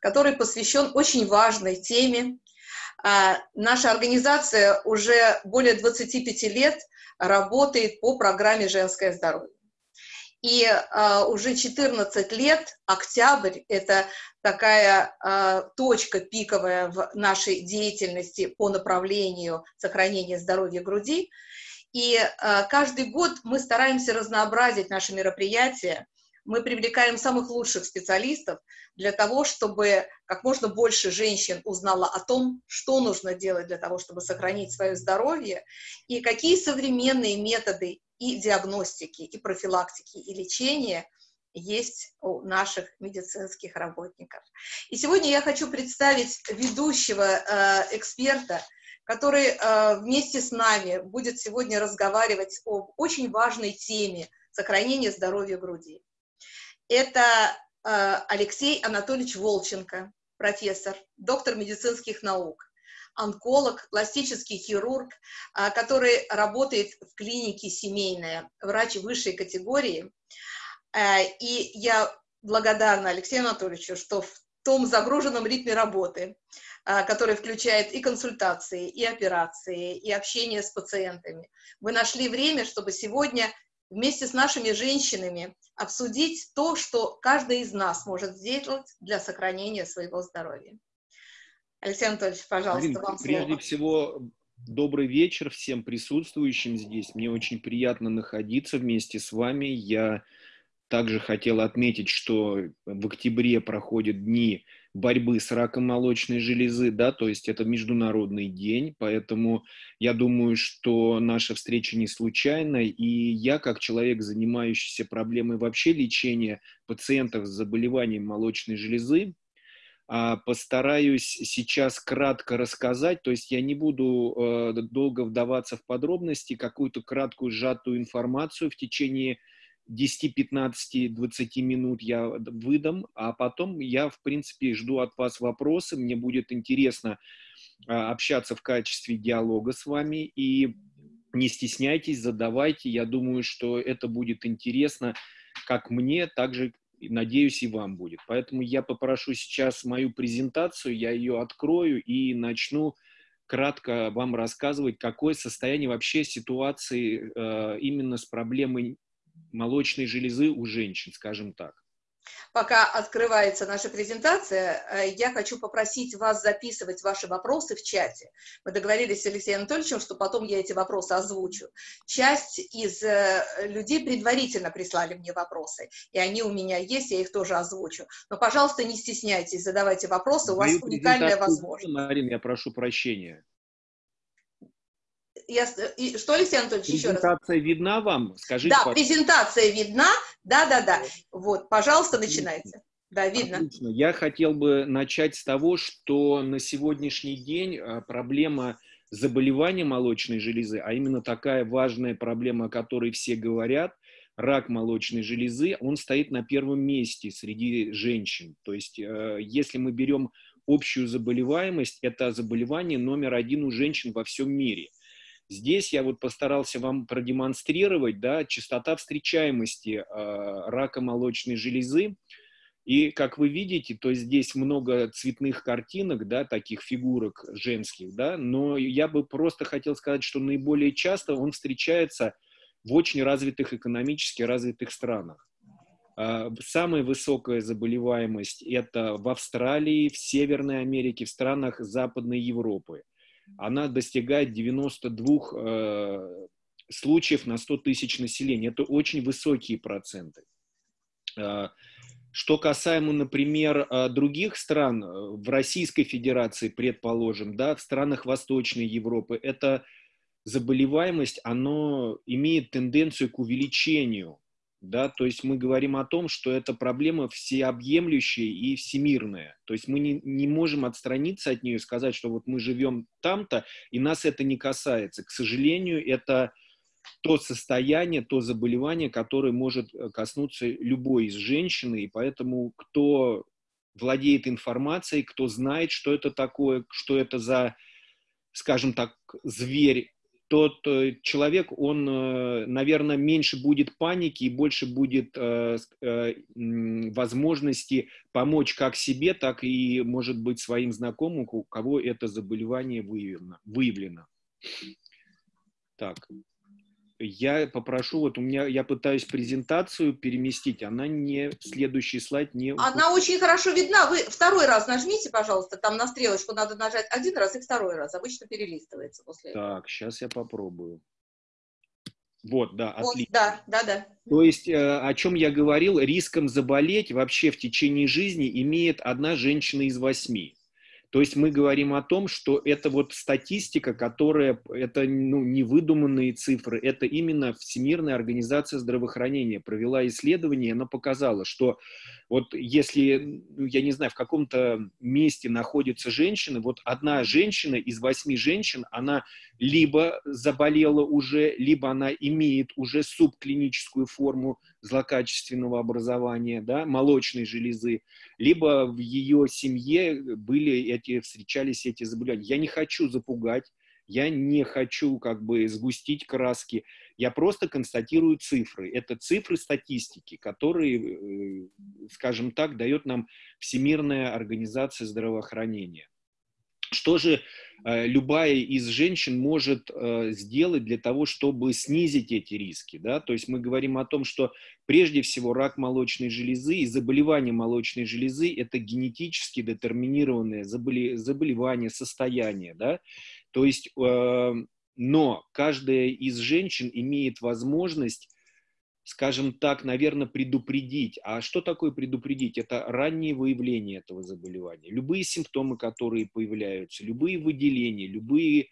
который посвящен очень важной теме. А, наша организация уже более 25 лет работает по программе «Женское здоровье». И а, уже 14 лет, октябрь, это такая а, точка пиковая в нашей деятельности по направлению сохранения здоровья груди. И а, каждый год мы стараемся разнообразить наши мероприятия, мы привлекаем самых лучших специалистов для того, чтобы как можно больше женщин узнало о том, что нужно делать для того, чтобы сохранить свое здоровье, и какие современные методы и диагностики, и профилактики, и лечения есть у наших медицинских работников. И сегодня я хочу представить ведущего э, эксперта, который э, вместе с нами будет сегодня разговаривать об очень важной теме сохранения здоровья груди. Это э, Алексей Анатольевич Волченко, профессор, доктор медицинских наук, онколог, пластический хирург, а, который работает в клинике семейная, врач высшей категории. А, и я благодарна Алексею Анатольевичу, что в том загруженном ритме работы, который включает и консультации, и операции, и общение с пациентами, вы нашли время, чтобы сегодня вместе с нашими женщинами обсудить то, что каждый из нас может сделать для сохранения своего здоровья. Алексей Анатольевич, пожалуйста, Марин, вам прежде слово. всего, добрый вечер всем присутствующим здесь. Мне очень приятно находиться вместе с вами. Я также хотел отметить, что в октябре проходят дни борьбы с раком молочной железы, да, то есть это международный день, поэтому я думаю, что наша встреча не случайна, и я, как человек, занимающийся проблемой вообще лечения пациентов с заболеванием молочной железы, а, постараюсь сейчас кратко рассказать, то есть я не буду э, долго вдаваться в подробности, какую-то краткую сжатую информацию в течение 10, 15, 20 минут я выдам, а потом я, в принципе, жду от вас вопросы, мне будет интересно а, общаться в качестве диалога с вами, и не стесняйтесь, задавайте, я думаю, что это будет интересно как мне, так же надеюсь, и вам будет. Поэтому я попрошу сейчас мою презентацию, я ее открою и начну кратко вам рассказывать, какое состояние вообще ситуации э, именно с проблемой молочной железы у женщин, скажем так. Пока открывается наша презентация, э, я хочу попросить вас записывать ваши вопросы в чате. Мы договорились с Алексеем Анатольевичем, что потом я эти вопросы озвучу. Часть из э, людей предварительно прислали мне вопросы, и они у меня есть, я их тоже озвучу. Но, пожалуйста, не стесняйтесь, задавайте вопросы, у вас уникальная возможность. Марина, я прошу прощения. Я, и, что, Алексей Анатольевич, еще раз? Презентация видна вам? Скажите, Да, пожалуйста. презентация видна, да-да-да. Вот, пожалуйста, начинайте. Да, видно. Отлично. Я хотел бы начать с того, что на сегодняшний день а, проблема заболевания молочной железы, а именно такая важная проблема, о которой все говорят, рак молочной железы, он стоит на первом месте среди женщин. То есть, э, если мы берем общую заболеваемость, это заболевание номер один у женщин во всем мире – Здесь я вот постарался вам продемонстрировать, да, частота встречаемости э, рака молочной железы. И, как вы видите, то здесь много цветных картинок, да, таких фигурок женских, да, но я бы просто хотел сказать, что наиболее часто он встречается в очень развитых, экономически развитых странах. Самая высокая заболеваемость это в Австралии, в Северной Америке, в странах Западной Европы она достигает 92 э, случаев на 100 тысяч населения. Это очень высокие проценты. Э, что касаемо, например, э, других стран, в Российской Федерации, предположим, да, в странах Восточной Европы, эта заболеваемость, она имеет тенденцию к увеличению да, то есть мы говорим о том, что это проблема всеобъемлющая и всемирная, то есть мы не, не можем отстраниться от нее и сказать, что вот мы живем там-то, и нас это не касается. К сожалению, это то состояние, то заболевание, которое может э, коснуться любой из женщин, и поэтому кто владеет информацией, кто знает, что это такое, что это за, скажем так, зверь тот э, человек, он, э, наверное, меньше будет паники и больше будет э, возможности помочь как себе, так и, может быть, своим знакомым, у кого это заболевание выявлено. выявлено. Так, я попрошу, вот у меня, я пытаюсь презентацию переместить, она не, следующий слайд не... Она очень хорошо видна, вы второй раз нажмите, пожалуйста, там на стрелочку надо нажать один раз и второй раз, обычно перелистывается после этого. Так, сейчас я попробую. Вот, да, вот, отлично. Да, да, да. То есть, э, о чем я говорил, риском заболеть вообще в течение жизни имеет одна женщина из восьми. То есть мы говорим о том, что это вот статистика, которая, это ну, не выдуманные цифры, это именно Всемирная организация здравоохранения провела исследование, она показала, что вот если, ну, я не знаю, в каком-то месте находится женщина, вот одна женщина из восьми женщин, она либо заболела уже, либо она имеет уже субклиническую форму злокачественного образования, да, молочной железы, либо в ее семье были эти, встречались эти заболевания. Я не хочу запугать, я не хочу как бы сгустить краски, я просто констатирую цифры. Это цифры статистики, которые, э, скажем так, дает нам Всемирная организация здравоохранения. Что же э, любая из женщин может э, сделать для того, чтобы снизить эти риски? Да? То есть мы говорим о том, что прежде всего рак молочной железы и заболевание молочной железы – это генетически детерминированное заболевание, состояние. Да? То есть, э, но каждая из женщин имеет возможность, скажем так, наверное, предупредить. А что такое предупредить? Это раннее выявление этого заболевания. Любые симптомы, которые появляются, любые выделения, любые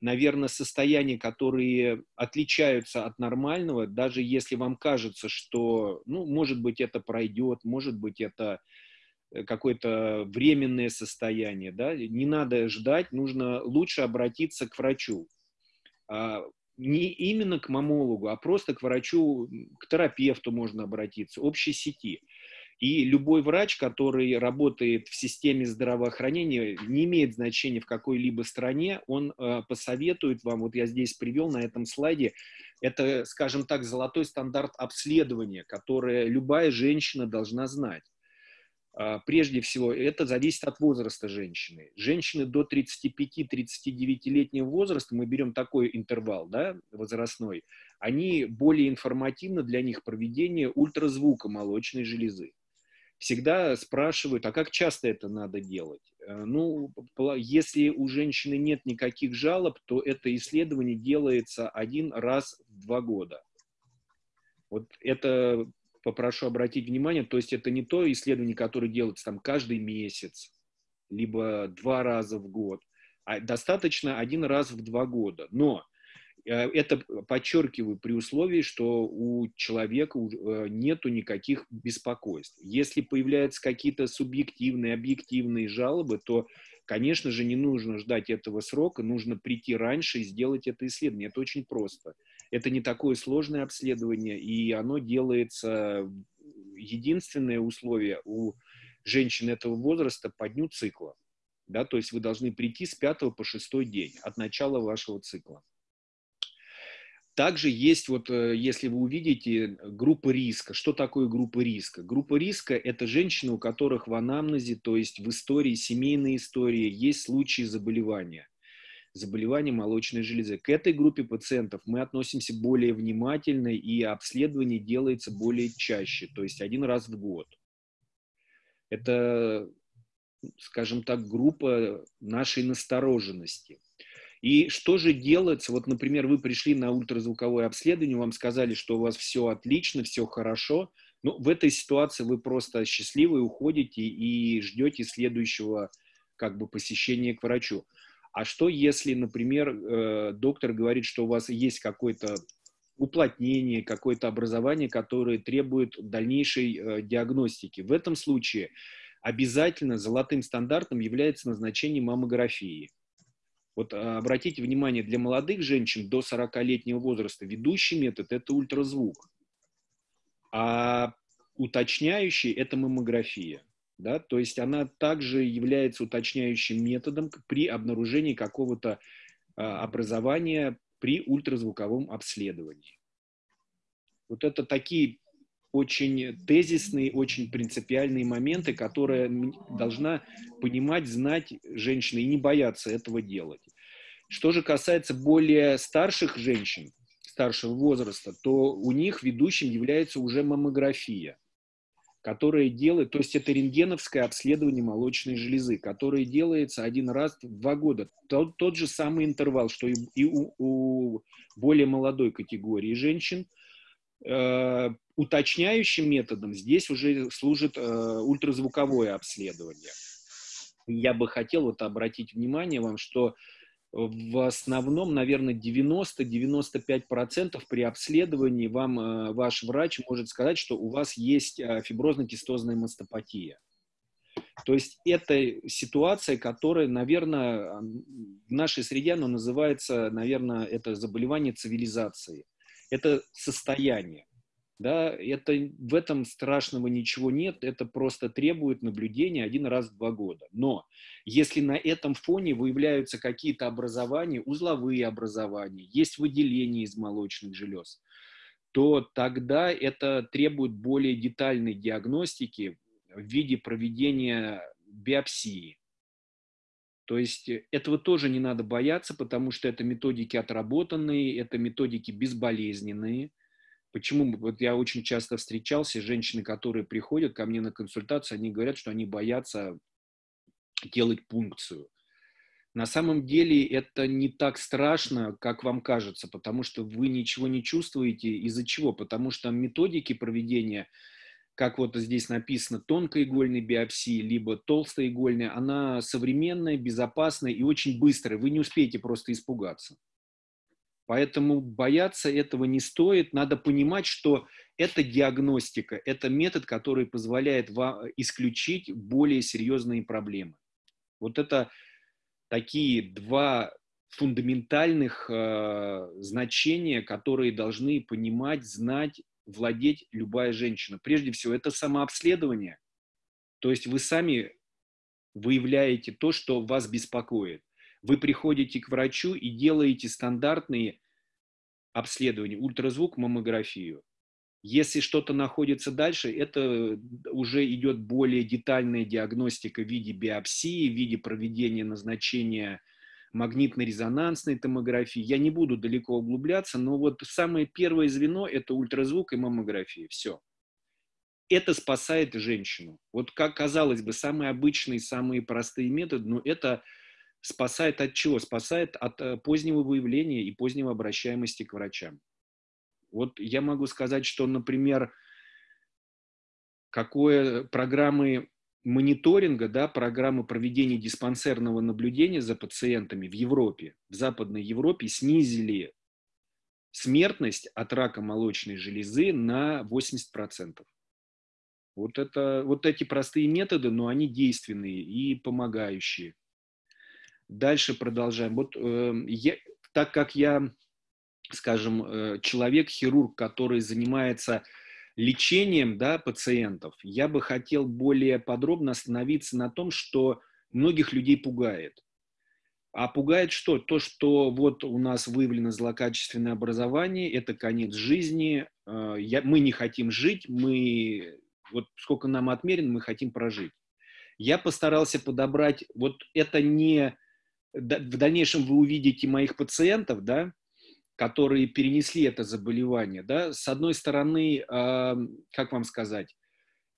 наверное, состояния, которые отличаются от нормального, даже если вам кажется, что, ну, может быть, это пройдет, может быть, это Э, какое-то временное состояние, да, не надо ждать, нужно лучше обратиться к врачу. Не именно к мамологу, а просто к врачу, к терапевту можно обратиться, общей сети. И любой врач, который работает в системе здравоохранения, не имеет значения в какой-либо стране, он э, посоветует вам, вот я здесь привел на этом слайде, это, скажем так, золотой стандарт обследования, который любая женщина должна знать. А, прежде всего, это зависит от возраста женщины. Женщины до 35-39-летнего возраста, мы берем такой интервал да, возрастной, они более информативно для них проведение ультразвука молочной железы. Всегда спрашивают, а как часто это надо делать? Э, ну, если у женщины нет никаких жалоб, то это исследование делается один раз в два года. Вот это попрошу обратить внимание, то есть это не то исследование, которое делается там каждый месяц, либо два раза в год, а достаточно один раз в два года. Но э, это подчеркиваю при условии, что у человека э, нету никаких беспокойств. Если появляются какие-то субъективные, объективные жалобы, то, конечно же, не нужно ждать этого срока, нужно прийти раньше и сделать это исследование. Это очень просто. Это не такое сложное обследование, и оно делается, единственное условие у женщин этого возраста по дню цикла. Да, то есть вы должны прийти с 5 по 6 день от начала вашего цикла. Также есть, вот, э, если вы увидите, группа риска. Что такое группа риска? Группа риска – это женщины, у которых в анамнезе, то есть в истории, семейной истории, есть случаи заболевания заболевания молочной железы. К этой группе пациентов мы относимся более внимательно, и обследование делается более чаще, то есть один раз в год. Это, скажем так, группа нашей настороженности. И что же делается? Вот, например, вы пришли на ультразвуковое обследование, вам сказали, что у вас все отлично, все хорошо. Ну, в этой ситуации вы просто счастливы, уходите и ждете следующего как бы посещения к врачу. А что, если, например, э, доктор говорит, что у вас есть какое-то уплотнение, какое-то образование, которое требует дальнейшей э, диагностики? В этом случае обязательно золотым стандартом является назначение маммографии. Вот э, обратите внимание, для молодых женщин до 40-летнего возраста ведущий метод – это ультразвук, а уточняющий – это маммография да, то есть она также является уточняющим методом при обнаружении какого-то а, образования при ультразвуковом обследовании. Вот это такие очень тезисные, очень принципиальные моменты, которые должна понимать, знать женщина и не бояться этого делать. Что же касается более старших женщин, старшего возраста, то у них ведущим является уже маммография, которая делает, то есть это рентгеновское обследование молочной железы, которое делается один раз в два года. Тот, тот же самый интервал, что и, и у, у более молодой категории женщин. Э, уточняющим методом здесь уже служит э, ультразвуковое обследование. Я бы хотел вот обратить внимание вам, что в основном, наверное, 90-95% при обследовании вам э, ваш врач может сказать, что у вас есть э, фиброзно-кистозная мастопатия. То есть это ситуация, которая, наверное, в нашей среде оно называется, наверное, это заболевание цивилизации. Это состояние. Да, это, в этом страшного ничего нет, это просто требует наблюдения один раз в два года. Но если на этом фоне выявляются какие-то образования, узловые образования, есть выделение из молочных желез, то тогда это требует более детальной диагностики в виде проведения биопсии. То есть этого тоже не надо бояться, потому что это методики отработанные, это методики безболезненные – Почему? Вот я очень часто встречался, женщины, которые приходят ко мне на консультацию, они говорят, что они боятся делать пункцию. На самом деле это не так страшно, как вам кажется, потому что вы ничего не чувствуете. Из-за чего? Потому что методики проведения, как вот здесь написано, тонкоигольной биопсии, либо толстоигольной, она современная, безопасная и очень быстрая. Вы не успеете просто испугаться. Поэтому бояться этого не стоит. Надо понимать, что это диагностика, это метод, который позволяет вам исключить более серьезные проблемы. Вот это такие два фундаментальных э, значения, которые должны понимать, знать, владеть любая женщина. Прежде всего, это самообследование. То есть вы сами выявляете то, что вас беспокоит. Вы приходите к врачу и делаете стандартные обследования, ультразвук, маммографию. Если что-то находится дальше, это уже идет более детальная диагностика в виде биопсии, в виде проведения назначения магнитно-резонансной томографии. Я не буду далеко углубляться, но вот самое первое звено – это ультразвук и маммография. Все. Это спасает женщину. Вот как казалось бы, самые обычные, самые простые методы, но это Спасает от чего? Спасает от э, позднего выявления и позднего обращаемости к врачам. Вот я могу сказать, что, например, какое программы мониторинга, да, программы проведения диспансерного наблюдения за пациентами в Европе, в Западной Европе снизили смертность от рака молочной железы на 80%. Вот, это, вот эти простые методы, но они действенные и помогающие. Дальше продолжаем. Вот э, я, так как я, скажем, э, человек-хирург, который занимается лечением да, пациентов, я бы хотел более подробно остановиться на том, что многих людей пугает. А пугает что? То, что вот у нас выявлено злокачественное образование, это конец жизни, э, я, мы не хотим жить, мы, вот сколько нам отмерено, мы хотим прожить. Я постарался подобрать, вот это не в дальнейшем вы увидите моих пациентов, да, которые перенесли это заболевание, да, с одной стороны, э, как вам сказать,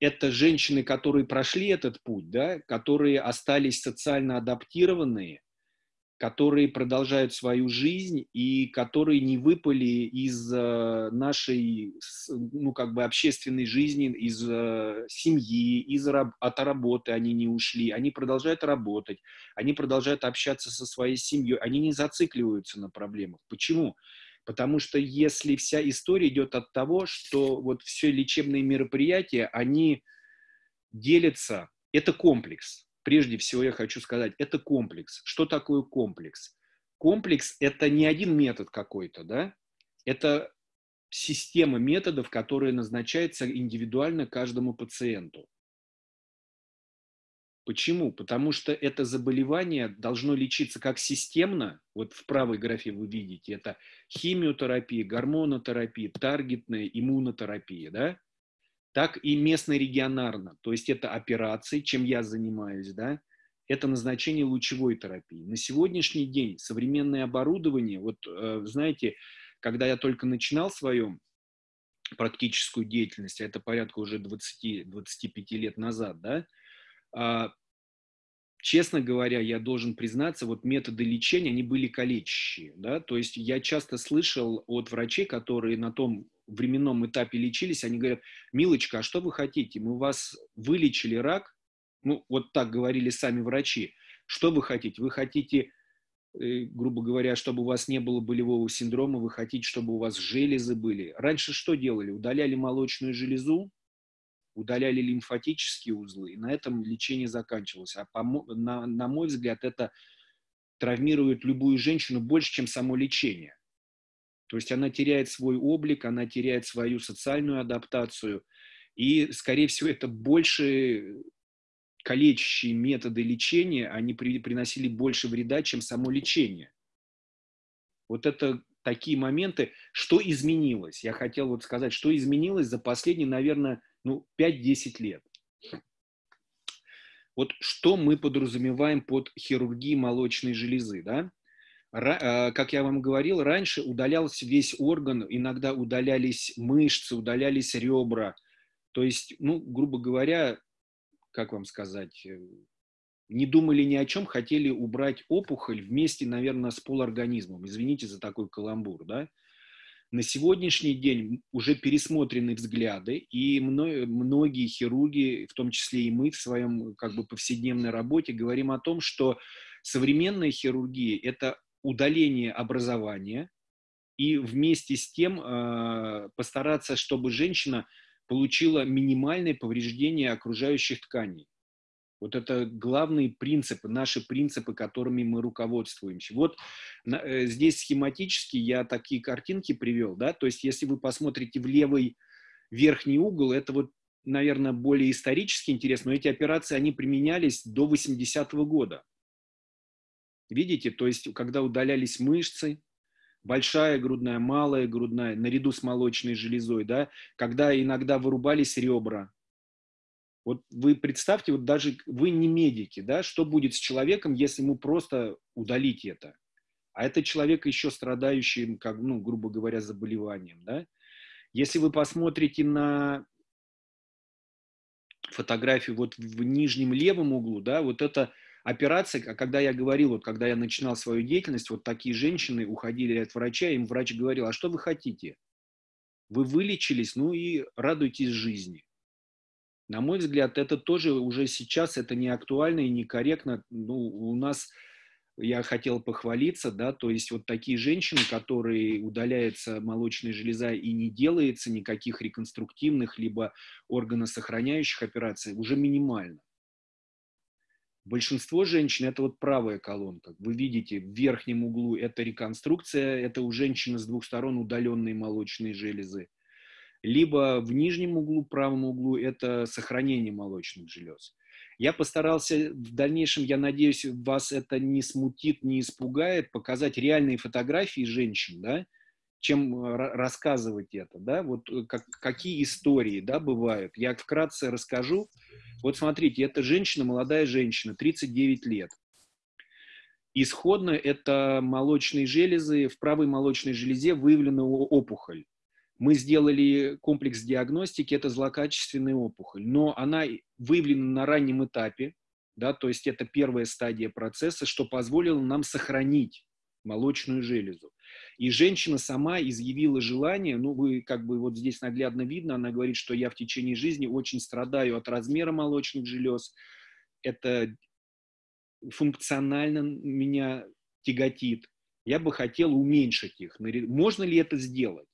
это женщины, которые прошли этот путь, да, которые остались социально адаптированные, которые продолжают свою жизнь и которые не выпали из э, нашей, ну, как бы общественной жизни, из э, семьи, из, от работы они не ушли, они продолжают работать, они продолжают общаться со своей семьей, они не зацикливаются на проблемах. Почему? Потому что если вся история идет от того, что вот все лечебные мероприятия, они делятся, это комплекс, прежде всего я хочу сказать, это комплекс. Что такое комплекс? Комплекс – это не один метод какой-то, да? Это система методов, которая назначается индивидуально каждому пациенту. Почему? Потому что это заболевание должно лечиться как системно, вот в правой графе вы видите, это химиотерапия, гормонотерапия, таргетная иммунотерапия, да? Так и местно-регионарно, то есть это операции, чем я занимаюсь, да, это назначение лучевой терапии. На сегодняшний день современное оборудование, вот э, знаете, когда я только начинал свою практическую деятельность, а это порядка уже 20-25 лет назад, да, а, честно говоря, я должен признаться, вот методы лечения, они были калечащие, да, то есть я часто слышал от врачей, которые на том временном этапе лечились, они говорят, милочка, а что вы хотите? Мы вас вылечили рак, ну, вот так говорили сами врачи. Что вы хотите? Вы хотите, э, грубо говоря, чтобы у вас не было болевого синдрома, вы хотите, чтобы у вас железы были. Раньше что делали? Удаляли молочную железу, удаляли лимфатические узлы, и на этом лечение заканчивалось. А по, на, на мой взгляд, это травмирует любую женщину больше, чем само лечение. То есть она теряет свой облик, она теряет свою социальную адаптацию. И, скорее всего, это больше калечащие методы лечения, они при, приносили больше вреда, чем само лечение. Вот это такие моменты. Что изменилось? Я хотел вот сказать, что изменилось за последние, наверное, ну, 5-10 лет. Вот что мы подразумеваем под хирургией молочной железы, да? Э, как я вам говорил, раньше удалялся весь орган, иногда удалялись мышцы, удалялись ребра. То есть, ну, грубо говоря, как вам сказать, э, не думали ни о чем, хотели убрать опухоль вместе, наверное, с полорганизмом. Извините за такой каламбур, да? На сегодняшний день уже пересмотрены взгляды, и многие хирурги, в том числе и мы в своем как бы повседневной работе, говорим о том, что современная хирургия – это удаление образования, и вместе с тем э, постараться, чтобы женщина получила минимальное повреждение окружающих тканей. Вот это главные принципы, наши принципы, которыми мы руководствуемся. Вот э, здесь схематически я такие картинки привел, да, то есть если вы посмотрите в левый верхний угол, это вот, наверное, более исторически интересно, но эти операции, они применялись до 80-го года. Видите, то есть когда удалялись мышцы, большая грудная, малая грудная, наряду с молочной железой, да, когда иногда вырубались ребра. Вот вы представьте, вот даже вы не медики, да, что будет с человеком, если ему просто удалить это? А это человек еще страдающий, как, ну, грубо говоря, заболеванием, да? Если вы посмотрите на фотографию вот в нижнем левом углу, да, вот это операция, когда я говорил, вот когда я начинал свою деятельность, вот такие женщины уходили от врача, им врач говорил, а что вы хотите? Вы вылечились, ну и радуйтесь жизни. На мой взгляд, это тоже уже сейчас, это не актуально и некорректно. Ну, у нас, я хотел похвалиться, да, то есть вот такие женщины, которые удаляется молочная железа и не делается никаких реконструктивных либо органосохраняющих операций, уже минимально. Большинство женщин – это вот правая колонка. Вы видите, в верхнем углу это реконструкция, это у женщины с двух сторон удаленные молочные железы. Либо в нижнем углу, правом углу – это сохранение молочных желез. Я постарался в дальнейшем, я надеюсь, вас это не смутит, не испугает, показать реальные фотографии женщин, да, чем э, рассказывать это, да, вот э, как, какие истории, да, бывают. Я вкратце расскажу. Вот смотрите, это женщина, молодая женщина, 39 лет. Исходно это молочные железы, в правой молочной железе выявлена опухоль. Мы сделали комплекс диагностики, это злокачественная опухоль, но она выявлена на раннем этапе, да, то есть это первая стадия процесса, что позволило нам сохранить молочную железу. И женщина сама изъявила желание, ну вы как бы вот здесь наглядно видно, она говорит, что я в течение жизни очень страдаю от размера молочных желез, это функционально меня тяготит, я бы хотела уменьшить их. Можно ли это сделать?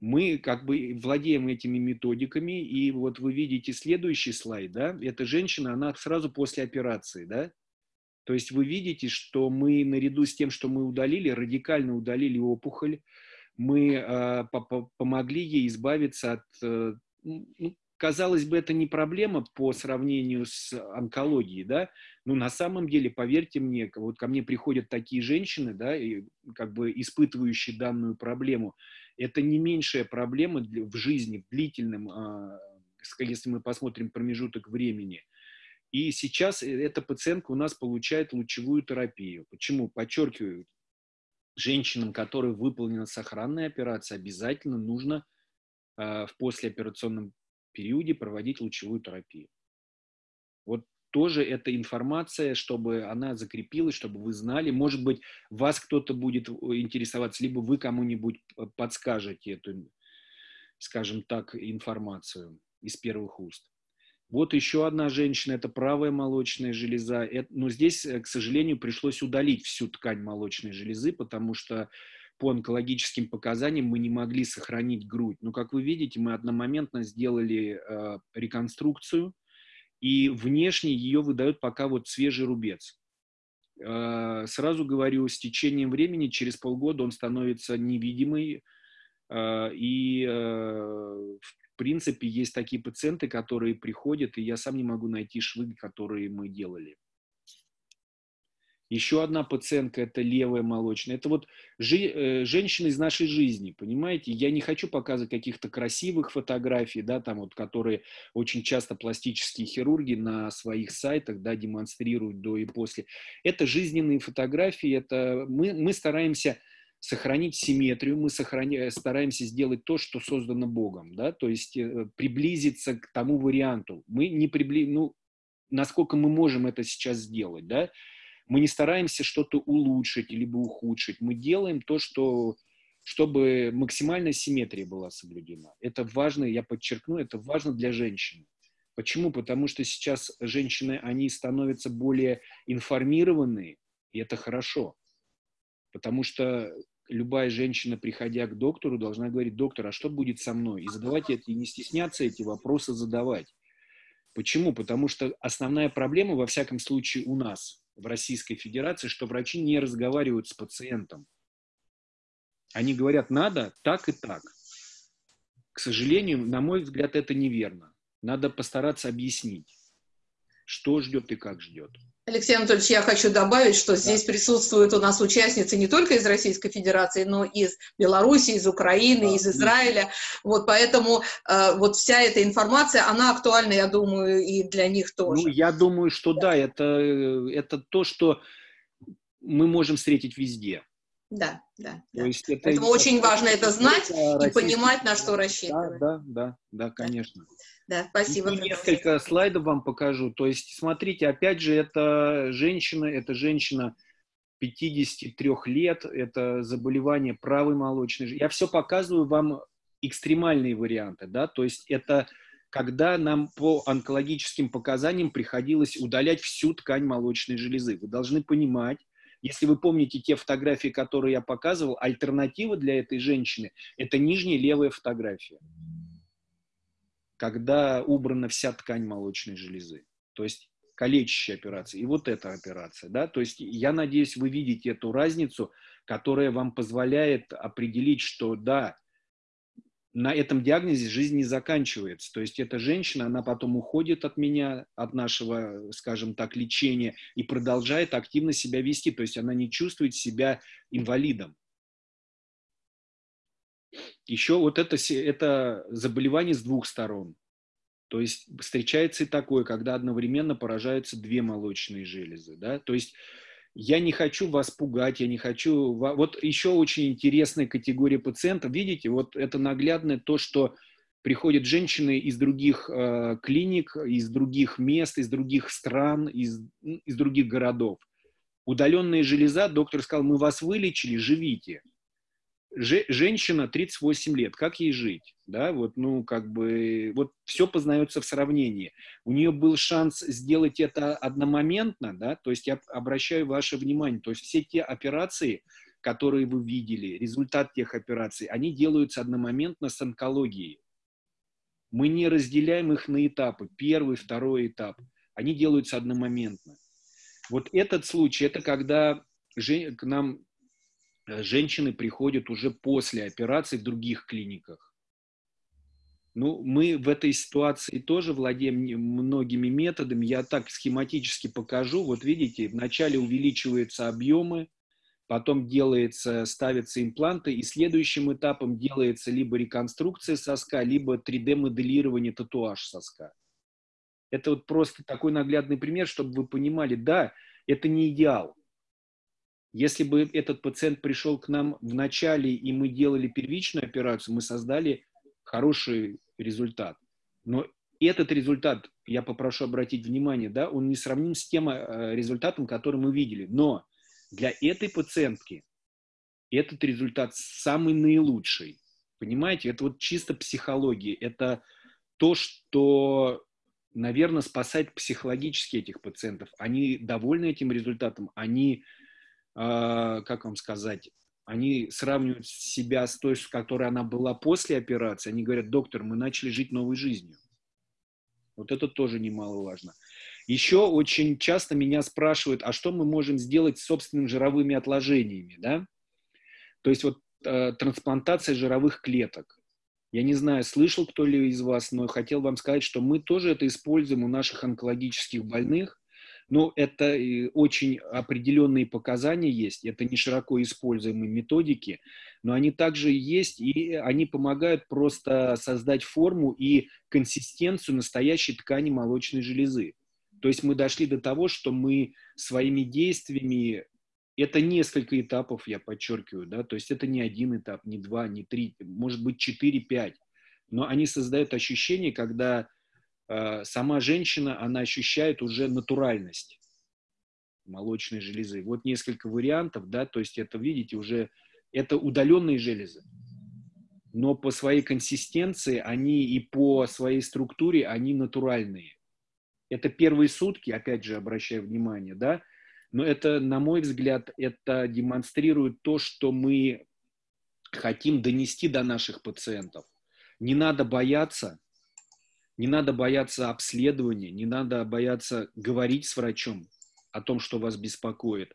Мы как бы владеем этими методиками, и вот вы видите следующий слайд, да, эта женщина, она сразу после операции, да, то есть вы видите, что мы наряду с тем, что мы удалили, радикально удалили опухоль, мы э, помогли ей избавиться от э, ну, казалось бы, это не проблема по сравнению с онкологией, да, но на самом деле, поверьте мне, вот ко мне приходят такие женщины, да, и как бы испытывающие данную проблему, это не меньшая проблема в жизни, в длительном, а, если мы посмотрим промежуток времени. И сейчас э, эта пациентка у нас получает лучевую терапию. Почему? Подчеркиваю, женщинам, которые выполнена сохранная операция, обязательно нужно э, в послеоперационном периоде проводить лучевую терапию. Вот тоже эта информация, чтобы она закрепилась, чтобы вы знали. Может быть, вас кто-то будет интересоваться, либо вы кому-нибудь подскажете эту, скажем так, информацию из первых уст. Вот еще одна женщина, это правая молочная железа. Это, но здесь, э, к сожалению, пришлось удалить всю ткань молочной железы, потому что по онкологическим показаниям мы не могли сохранить грудь. Но, как вы видите, мы одномоментно сделали э, реконструкцию, и внешне ее выдают пока вот свежий рубец. Э, сразу говорю, с течением времени, через полгода он становится невидимый, и э, в принципе есть такие пациенты, которые приходят, и я сам не могу найти швы, которые мы делали. Еще одна пациентка – это левая молочная. Это вот жи, э, женщина из нашей жизни, понимаете? Я не хочу показывать каких-то красивых фотографий, да, там вот, которые очень часто пластические хирурги на своих сайтах, да, демонстрируют до и после. Это жизненные фотографии, это мы, мы стараемся сохранить симметрию, мы сохраня, стараемся сделать то, что создано Богом, да, то есть э, приблизиться к тому варианту. Мы не прибли... ну, насколько мы можем это сейчас сделать, да, мы не стараемся что-то улучшить либо ухудшить. Мы делаем то, что, чтобы максимальная симметрия была соблюдена. Это важно, я подчеркну, это важно для женщины. Почему? Потому что сейчас женщины, они становятся более информированные, и это хорошо. Потому что любая женщина, приходя к доктору, должна говорить, доктор, а что будет со мной? И задавать это, и не стесняться эти вопросы задавать. Почему? Потому что основная проблема, во всяком случае, у нас, в Российской Федерации, что врачи не разговаривают с пациентом. Они говорят, надо так и так. К сожалению, на мой взгляд, это неверно. Надо постараться объяснить, что ждет и как ждет. Алексей Анатольевич, я хочу добавить, что да. здесь присутствуют у нас участницы не только из Российской Федерации, но и из Беларуси, из Украины, да, из Израиля. Вот поэтому э, вот вся эта информация, она актуальна, я думаю, и для них тоже. Ну, я думаю, что да, да это, это то, что мы можем встретить везде. Да, да. То да. Есть это Поэтому очень важно это знать и понимать, на что рассчитывать. Да, да, да, да конечно. Да, спасибо. И несколько слайдов вам покажу. То есть, смотрите, опять же, это женщина, это женщина 53 лет, это заболевание правой молочной железы. Я все показываю вам экстремальные варианты, да, то есть это когда нам по онкологическим показаниям приходилось удалять всю ткань молочной железы. Вы должны понимать, если вы помните те фотографии, которые я показывал, альтернатива для этой женщины – это нижняя левая фотография когда убрана вся ткань молочной железы. То есть калечащая операция. И вот эта операция. Да? То есть я надеюсь, вы видите эту разницу, которая вам позволяет определить, что да, на этом диагнозе жизнь не заканчивается. То есть эта женщина, она потом уходит от меня, от нашего, скажем так, лечения и продолжает активно себя вести. То есть она не чувствует себя инвалидом. Еще вот это, это заболевание с двух сторон. То есть встречается и такое, когда одновременно поражаются две молочные железы. Да? То есть я не хочу вас пугать, я не хочу... Вот еще очень интересная категория пациентов. Видите, вот это наглядное то, что приходят женщины из других э, клиник, из других мест, из других стран, из, из других городов. Удаленная железа, доктор сказал, мы вас вылечили, живите женщина 38 лет, как ей жить? Да, вот, ну, как бы, вот все познается в сравнении. У нее был шанс сделать это одномоментно, да, то есть я обращаю ваше внимание, то есть все те операции, которые вы видели, результат тех операций, они делаются одномоментно с онкологией. Мы не разделяем их на этапы, первый, второй этап. Они делаются одномоментно. Вот этот случай, это когда к нам женщины приходят уже после операции в других клиниках. Ну, мы в этой ситуации тоже владеем многими методами. Я так схематически покажу. Вот видите, вначале увеличиваются объемы, потом делается, ставятся импланты, и следующим этапом делается либо реконструкция соска, либо 3D-моделирование татуаж соска. Это вот просто такой наглядный пример, чтобы вы понимали, да, это не идеал. Если бы этот пациент пришел к нам в начале, и мы делали первичную операцию, мы создали хороший результат. Но этот результат, я попрошу обратить внимание, да, он не сравним с тем э, результатом, который мы видели. Но для этой пациентки этот результат самый наилучший. Понимаете, это вот чисто психология. Это то, что, наверное, спасает психологически этих пациентов. Они довольны этим результатом, они, как вам сказать, они сравнивают себя с той, с которой она была после операции. Они говорят, доктор, мы начали жить новой жизнью. Вот это тоже немаловажно. Еще очень часто меня спрашивают, а что мы можем сделать с собственными жировыми отложениями, да? То есть вот э, трансплантация жировых клеток. Я не знаю, слышал кто ли из вас, но хотел вам сказать, что мы тоже это используем у наших онкологических больных. Но это очень определенные показания есть, это не широко используемые методики, но они также есть, и они помогают просто создать форму и консистенцию настоящей ткани молочной железы. То есть мы дошли до того, что мы своими действиями, это несколько этапов, я подчеркиваю, да, то есть это не один этап, не два, не три, может быть четыре, пять, но они создают ощущение, когда Э, сама женщина, она ощущает уже натуральность молочной железы. Вот несколько вариантов, да, то есть это, видите, уже это удаленные железы, но по своей консистенции они и по своей структуре они натуральные. Это первые сутки, опять же, обращаю внимание, да, но это, на мой взгляд, это демонстрирует то, что мы хотим донести до наших пациентов. Не надо бояться, не надо бояться обследования, не надо бояться говорить с врачом о том, что вас беспокоит.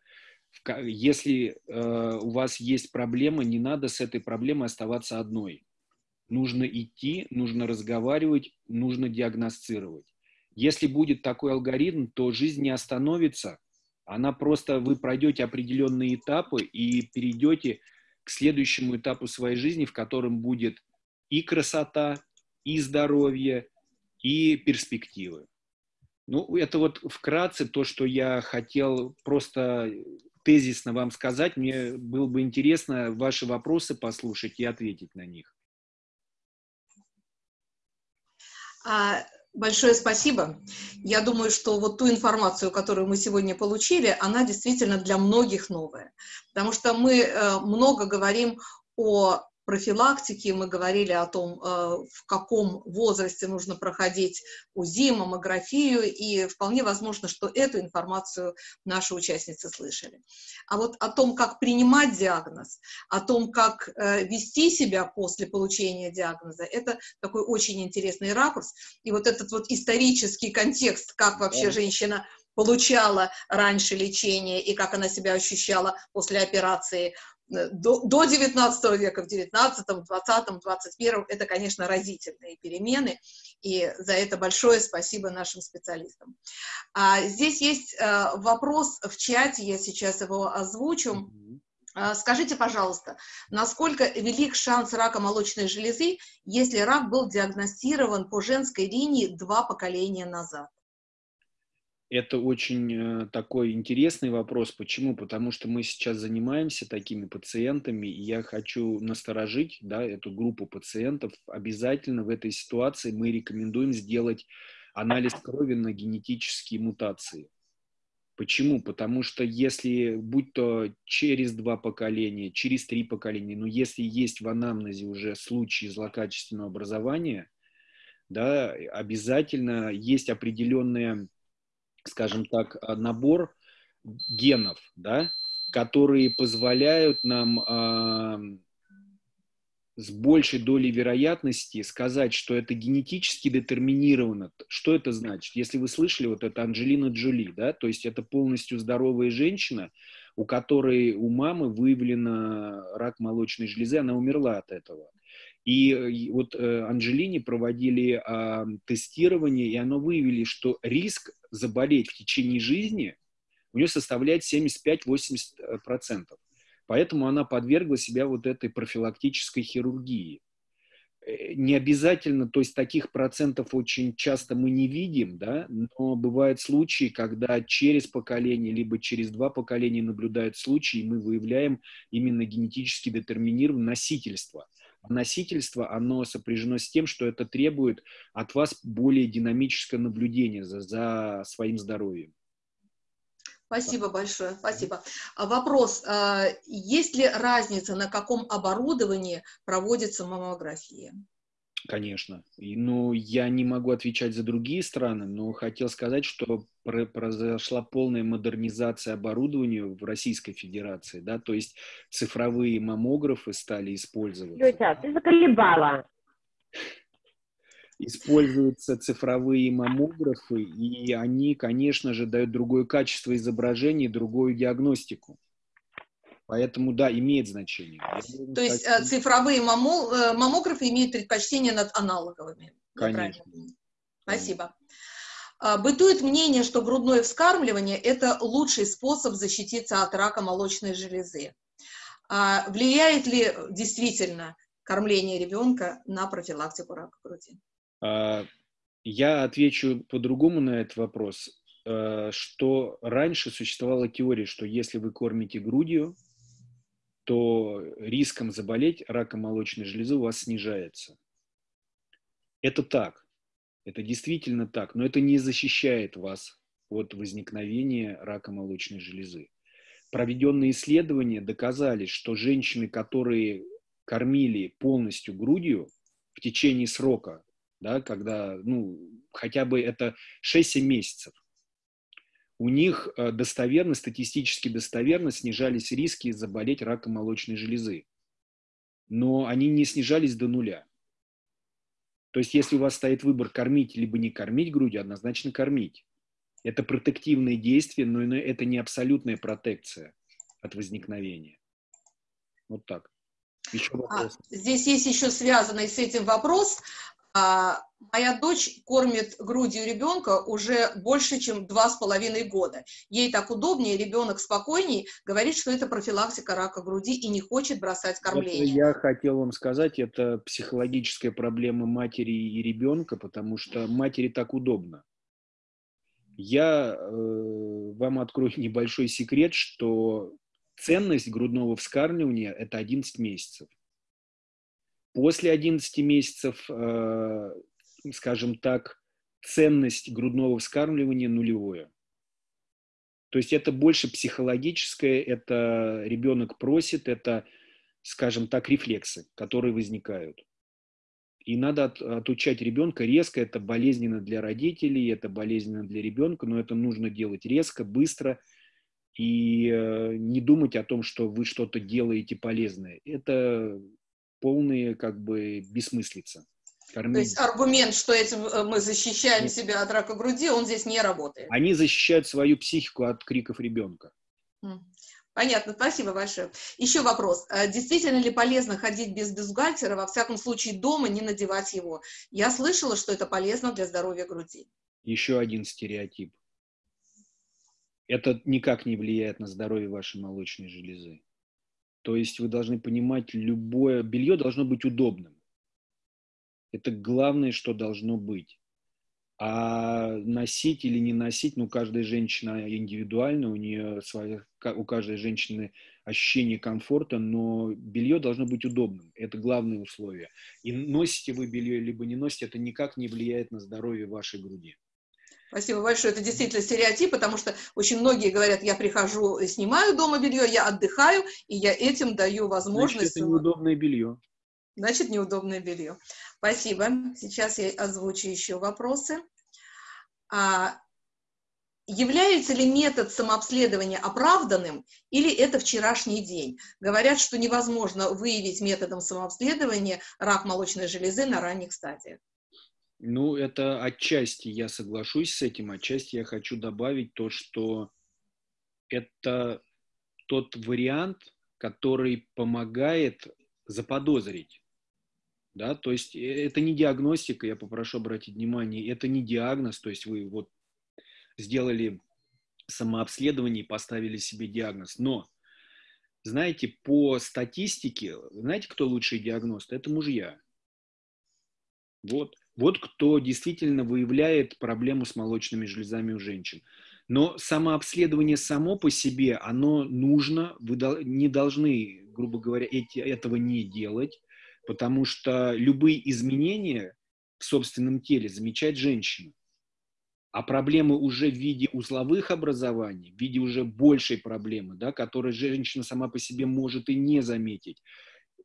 Если э, у вас есть проблема, не надо с этой проблемой оставаться одной. Нужно идти, нужно разговаривать, нужно диагностировать. Если будет такой алгоритм, то жизнь не остановится. Она просто, вы пройдете определенные этапы и перейдете к следующему этапу своей жизни, в котором будет и красота, и здоровье, и перспективы. Ну, это вот вкратце то, что я хотел просто тезисно вам сказать. Мне было бы интересно ваши вопросы послушать и ответить на них. А, большое спасибо. Я думаю, что вот ту информацию, которую мы сегодня получили, она действительно для многих новая. Потому что мы э, много говорим о профилактики мы говорили о том, э, в каком возрасте нужно проходить УЗИ, маммографию, и вполне возможно, что эту информацию наши участницы слышали. А вот о том, как принимать диагноз, о том, как э, вести себя после получения диагноза, это такой очень интересный ракурс. И вот этот вот исторический контекст, как вообще женщина получала раньше лечение и как она себя ощущала после операции до, до 19 века, в 19, 20, 21 это, конечно, разительные перемены, и за это большое спасибо нашим специалистам. А, здесь есть а, вопрос в чате, я сейчас его озвучу. А, скажите, пожалуйста, насколько велик шанс рака молочной железы, если рак был диагностирован по женской линии два поколения назад? Это очень э, такой интересный вопрос. Почему? Потому что мы сейчас занимаемся такими пациентами, и я хочу насторожить да, эту группу пациентов. Обязательно в этой ситуации мы рекомендуем сделать анализ крови на генетические мутации. Почему? Потому что если, будь то через два поколения, через три поколения, но если есть в анамнезе уже случаи злокачественного образования, да, обязательно есть определенные скажем так, а, набор генов, да, которые позволяют нам с большей долей вероятности сказать, что это генетически детерминировано. Что это значит? Если вы слышали, вот это Анджелина Джоли, да, то есть это полностью здоровая женщина, у которой у мамы выявлено рак молочной железы, она умерла от этого. И вот э, Анджелини проводили а, тестирование, и оно выявили, что риск заболеть в течение жизни у нее составляет 75-80%. Поэтому она подвергла себя вот этой профилактической хирургии. Э, не обязательно, то есть таких процентов очень часто мы не видим, да, но бывают случаи, когда через поколение, либо через два поколения наблюдают случаи, и мы выявляем именно генетически детерминированное носительство. Носительство, оно сопряжено с тем, что это требует от вас более динамическое наблюдение за, за своим здоровьем. Спасибо большое, спасибо. А вопрос, а, есть ли разница, на каком оборудовании проводится маммография? Конечно. И, ну, я не могу отвечать за другие страны, но хотел сказать, что произошла полная модернизация оборудования в Российской Федерации, да, то есть цифровые маммографы стали использоваться. Тетя, ты заколебала используются цифровые маммографы, и они, конечно же, дают другое качество изображения, другую диагностику. Поэтому, да, имеет значение. То есть так... Э, цифровые э, маммографы имеют предпочтение над аналоговыми? Конечно. Спасибо. А, бытует мнение, что грудное вскармливание – это лучший способ защититься от рака молочной железы. А влияет ли действительно кормление ребенка на профилактику рака груди? А, я отвечу по-другому на этот вопрос, что раньше существовала теория, что если вы кормите грудью, то риском заболеть раком молочной железы у вас снижается. Это так, это действительно так, но это не защищает вас от возникновения рака молочной железы. Проведенные исследования доказали, что женщины, которые кормили полностью грудью в течение срока да, когда, ну, хотя бы это 6-7 месяцев, у них э, достоверно, статистически достоверно снижались риски заболеть раком молочной железы. Но они не снижались до нуля. То есть, если у вас стоит выбор кормить либо не кормить грудью, однозначно кормить. Это протективное действие, но это не абсолютная протекция от возникновения. Вот так. Еще а, вопрос. А, здесь есть еще связанный с этим вопрос. А, моя дочь кормит грудью ребенка уже больше, чем два с половиной года. Ей так удобнее, ребенок спокойней, говорит, что это профилактика рака груди и не хочет бросать кормление. Это я хотел вам сказать, это психологическая проблема матери и ребенка, потому что матери так удобно. Я э, вам открою небольшой секрет, что ценность грудного вскармливания – это 11 месяцев. После 11 месяцев, э, скажем так, ценность грудного вскармливания нулевое. То есть это больше психологическое, это ребенок просит, это, скажем так, рефлексы, которые возникают. И надо от, отучать ребенка резко, это болезненно для родителей, это болезненно для ребенка, но это нужно делать резко, быстро и э, не думать о том, что вы что-то делаете полезное. Это полные как бы бессмыслица. Кормить. То есть аргумент, что этим э, мы защищаем Нет. себя от рака груди, он здесь не работает. Они защищают свою психику от криков ребенка. Понятно, спасибо большое. Еще вопрос. А действительно ли полезно ходить без бюстгальтера, во всяком случае дома не надевать его? Я слышала, что это полезно для здоровья груди. Еще один стереотип. Это никак не влияет на здоровье вашей молочной железы. То есть вы должны понимать, любое белье должно быть удобным. Это главное, что должно быть. А носить или не носить, ну, каждая женщина индивидуальна, у нее своя, у каждой женщины ощущение комфорта, но белье должно быть удобным. Это главное условие. И носите вы белье, либо не носите, это никак не влияет на здоровье вашей груди. Спасибо большое. Это действительно стереотип, потому что очень многие говорят, я прихожу, снимаю дома белье, я отдыхаю, и я этим даю возможность... Значит, это неудобное белье. Значит, неудобное белье. Спасибо. Сейчас я озвучу еще вопросы. А, является ли метод самообследования оправданным или это вчерашний день? Говорят, что невозможно выявить методом самообследования рак молочной железы на ранних стадиях. Ну, это отчасти я соглашусь с этим, отчасти я хочу добавить то, что это тот вариант, который помогает заподозрить Да, то есть э, это не диагностика, я попрошу обратить внимание, это не диагноз, то есть вы вот сделали самообследование и поставили себе диагноз. Но, знаете, по статистике, знаете, кто лучший диагност? Это мужья. Вот. Вот кто действительно выявляет проблему с молочными железами у женщин. Но самообследование само по себе, оно нужно, вы не должны, грубо говоря, эти, этого не делать, потому что любые изменения в собственном теле замечает женщина. А проблемы уже в виде узловых образований, в виде уже большей проблемы, да, которую женщина сама по себе может и не заметить,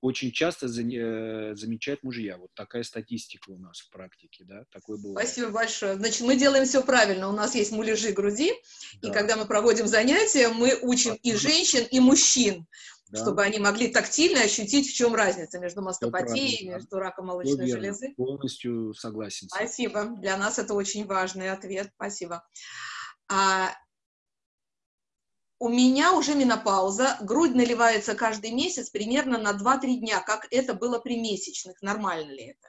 очень часто за, э, замечают мужья. Вот такая статистика у нас в практике, да, такое бывает. Спасибо большое. Значит, мы делаем все правильно. У нас есть муляжи груди, да. и когда мы проводим занятия, мы учим а, и женщин, и мужчин, да. чтобы они могли тактильно ощутить, в чем разница между мастопатией, между раком молочной железы. Полностью согласен. Спасибо. Для нас это очень важный ответ. Спасибо. А, у меня уже менопауза, грудь наливается каждый месяц примерно на 2-3 дня, как это было при месячных. Нормально ли это?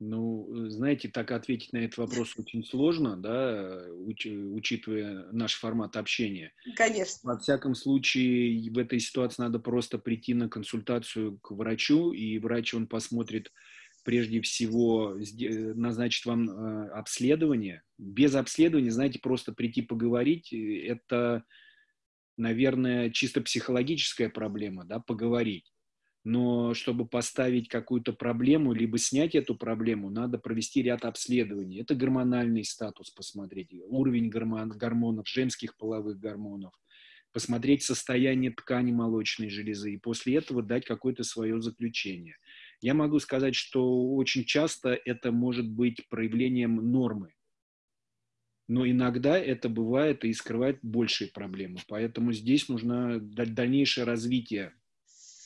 Ну, знаете, так ответить на этот вопрос очень сложно, да, уч, учитывая наш формат общения. Конечно. Во всяком случае, в этой ситуации надо просто прийти на консультацию к врачу, и врач, он посмотрит, прежде всего назначит вам э, обследование. Без обследования, знаете, просто прийти поговорить, э, это, наверное, чисто психологическая проблема, да, поговорить. Но чтобы поставить какую-то проблему, либо снять эту проблему, надо провести ряд обследований. Это гормональный статус посмотреть, уровень гормон, гормонов, женских половых гормонов, посмотреть состояние ткани молочной железы и после этого дать какое-то свое заключение – я могу сказать, что очень часто это может быть проявлением нормы, но иногда это бывает и скрывает большие проблемы. Поэтому здесь нужно дальнейшее развитие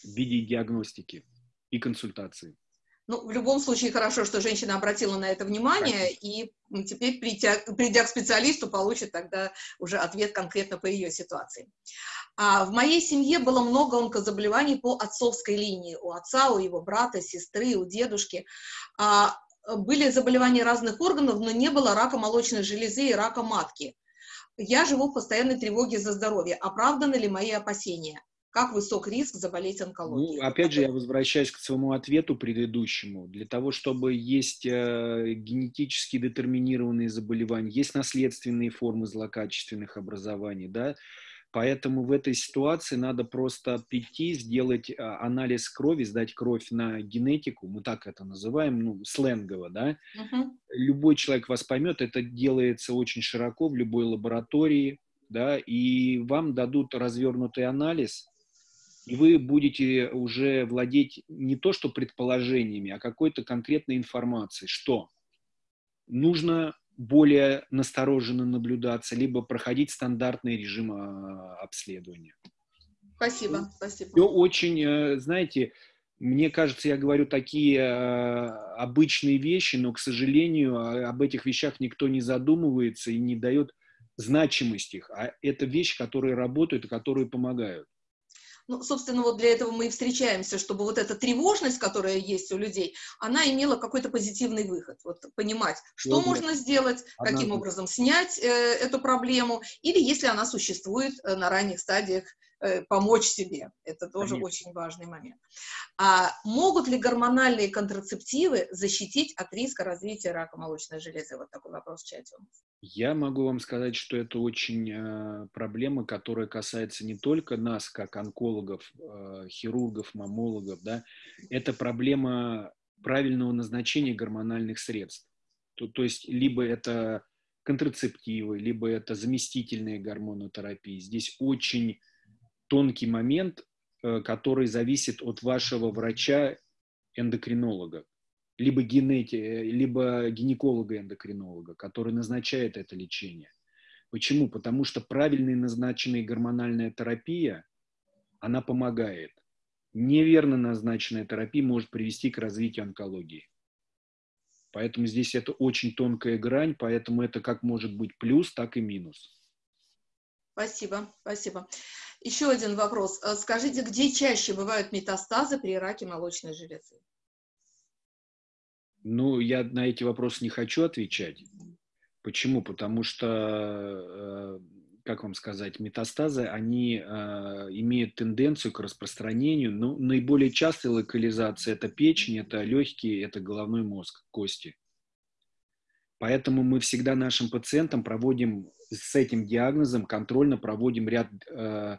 в виде диагностики и консультации. Ну, в любом случае хорошо, что женщина обратила на это внимание, и теперь, придя, придя к специалисту, получит тогда уже ответ конкретно по ее ситуации. А в моей семье было много онкозаболеваний по отцовской линии. У отца, у его брата, сестры, у дедушки. А, были заболевания разных органов, но не было рака молочной железы и рака матки. Я живу в постоянной тревоге за здоровье. Оправданы ли мои опасения? Как высок риск заболеть онкологией? Ну, опять же, я возвращаюсь к своему ответу предыдущему. Для того, чтобы есть э, генетически детерминированные заболевания, есть наследственные формы злокачественных образований, да, Поэтому в этой ситуации надо просто прийти, сделать а, анализ крови, сдать кровь на генетику, мы так это называем, ну, сленгово, да. Uh-huh. Любой человек вас поймет, это делается очень широко в любой лаборатории, да, и вам дадут развернутый анализ, и вы будете уже владеть не то что предположениями, а какой-то конкретной информацией, что нужно более настороженно наблюдаться, либо проходить стандартный режим а, обследования. Спасибо, спасибо. Все очень, э, знаете, мне кажется, я говорю такие э, обычные вещи, но, к сожалению, а, об этих вещах никто не задумывается и не дает значимость их. А это вещи, которые работают и которые помогают. Ну, собственно, вот для этого мы и встречаемся, чтобы вот эта тревожность, которая есть у людей, она имела какой-то позитивный выход. Вот понимать, что ну, можно сделать, Одна... каким образом снять э, эту проблему, или если она существует э, на ранних стадиях, помочь себе. Это тоже Конечно. очень важный момент. А могут ли гормональные контрацептивы защитить от риска развития рака молочной железы? Вот такой вопрос в чате у нас. Я могу вам сказать, что это очень э, проблема, которая касается не только нас, как онкологов, э, хирургов, мамологов, да, это проблема правильного назначения гормональных средств. То, то есть либо это контрацептивы, либо это заместительные гормонотерапии. Здесь очень тонкий момент, э, который зависит от вашего врача-эндокринолога, либо, генети, либо гинеколога-эндокринолога, который назначает это лечение. Почему? Потому что правильно назначенная гормональная терапия, она помогает. Неверно назначенная терапия может привести к развитию онкологии. Поэтому здесь это очень тонкая грань, поэтому это как может быть плюс, так и минус. Спасибо, спасибо. Еще один вопрос. Э, скажите, где чаще бывают метастазы при раке молочной железы? Ну, я на эти вопросы не хочу отвечать. Почему? Потому что, э, как вам сказать, метастазы, они э, имеют тенденцию к распространению. Ну, наиболее частая локализация – это печень, это легкие, это головной мозг, кости. Поэтому мы всегда нашим пациентам проводим с этим диагнозом, контрольно проводим ряд э,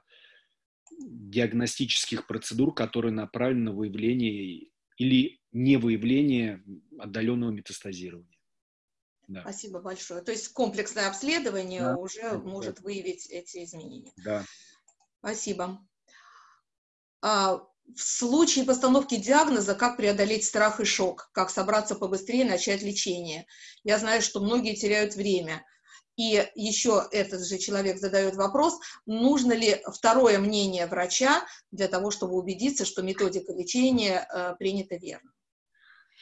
диагностических процедур, которые направлены на выявление или не выявление отдаленного метастазирования. Да. Спасибо большое. То есть комплексное обследование да. уже да. может выявить эти изменения. Да. Спасибо. А, в случае постановки диагноза, как преодолеть страх и шок, как собраться побыстрее начать лечение. Я знаю, что многие теряют время. И еще этот же человек задает вопрос, нужно ли второе мнение врача для того, чтобы убедиться, что методика лечения э, принята верно.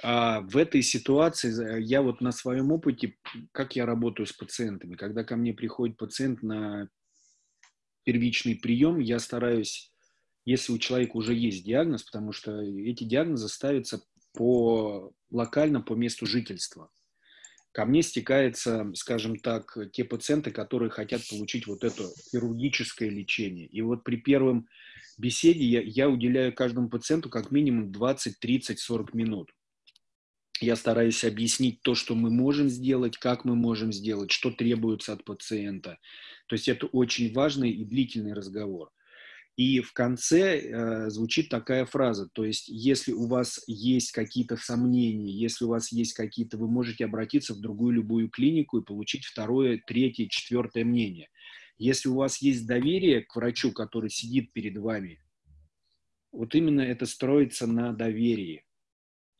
А в этой ситуации я вот на своем опыте, как я работаю с пациентами, когда ко мне приходит пациент на первичный прием, я стараюсь, если у человека уже есть диагноз, потому что эти диагнозы ставятся по локально по месту жительства ко мне стекаются, скажем так, те пациенты, которые хотят получить вот это хирургическое лечение. И вот при первом беседе я, я уделяю каждому пациенту как минимум 20, 30, 40 минут. Я стараюсь объяснить то, что мы можем сделать, как мы можем сделать, что требуется от пациента. То есть это очень важный и длительный разговор. И в конце э, звучит такая фраза, то есть если у вас есть какие-то сомнения, если у вас есть какие-то, вы можете обратиться в другую любую клинику и получить второе, третье, четвертое мнение. Если у вас есть доверие к врачу, который сидит перед вами, вот именно это строится на доверии,